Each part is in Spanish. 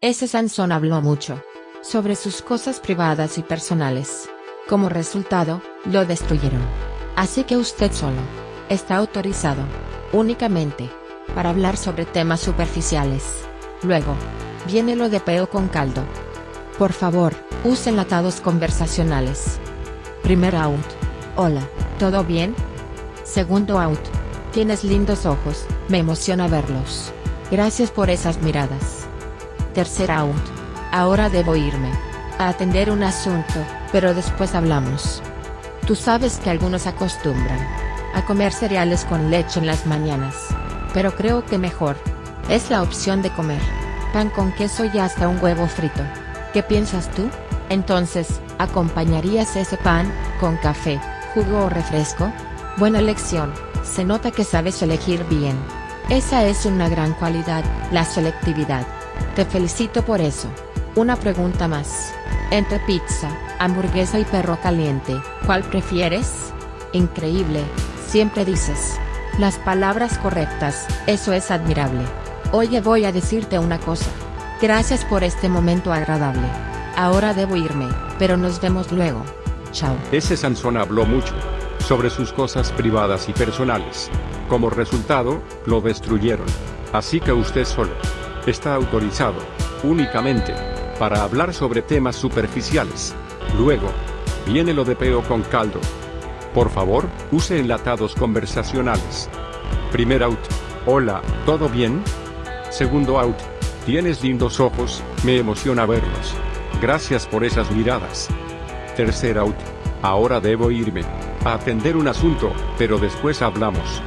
Ese Sansón habló mucho sobre sus cosas privadas y personales. Como resultado, lo destruyeron. Así que usted solo está autorizado, únicamente, para hablar sobre temas superficiales. Luego, viene lo de peo con caldo. Por favor, use enlatados conversacionales. Primer out. Hola, ¿todo bien? Segundo out. Tienes lindos ojos, me emociona verlos. Gracias por esas miradas. Tercer out. Ahora debo irme. A atender un asunto, pero después hablamos. Tú sabes que algunos acostumbran a comer cereales con leche en las mañanas. Pero creo que mejor es la opción de comer pan con queso y hasta un huevo frito. ¿Qué piensas tú? Entonces, ¿acompañarías ese pan con café, jugo o refresco? Buena elección, se nota que sabes elegir bien. Esa es una gran cualidad, la selectividad. Te felicito por eso. Una pregunta más. Entre pizza, hamburguesa y perro caliente, ¿cuál prefieres? Increíble, siempre dices las palabras correctas, eso es admirable. Oye voy a decirte una cosa. Gracias por este momento agradable. Ahora debo irme, pero nos vemos luego. Chao. Ese Sansón habló mucho sobre sus cosas privadas y personales. Como resultado, lo destruyeron. Así que usted solo está autorizado, únicamente, para hablar sobre temas superficiales. Luego, viene lo de peo con caldo. Por favor, use enlatados conversacionales. Primer out. Hola, ¿todo bien? Segundo out. Tienes lindos ojos, me emociona verlos. Gracias por esas miradas. Tercer out. Ahora debo irme. A atender un asunto, pero después hablamos.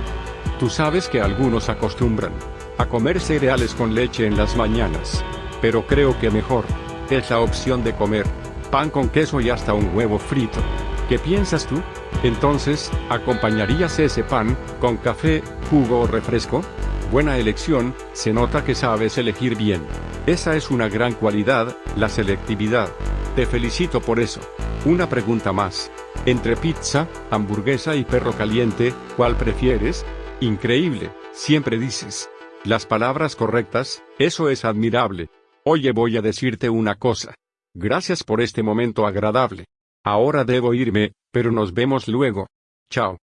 Tú sabes que algunos acostumbran a comer cereales con leche en las mañanas. Pero creo que mejor es la opción de comer pan con queso y hasta un huevo frito. ¿Qué piensas tú? Entonces, ¿acompañarías ese pan con café, jugo o refresco? Buena elección, se nota que sabes elegir bien. Esa es una gran cualidad, la selectividad. Te felicito por eso. Una pregunta más. Entre pizza, hamburguesa y perro caliente, ¿cuál prefieres? Increíble, siempre dices. Las palabras correctas, eso es admirable. Oye voy a decirte una cosa. Gracias por este momento agradable. Ahora debo irme, pero nos vemos luego. Chao.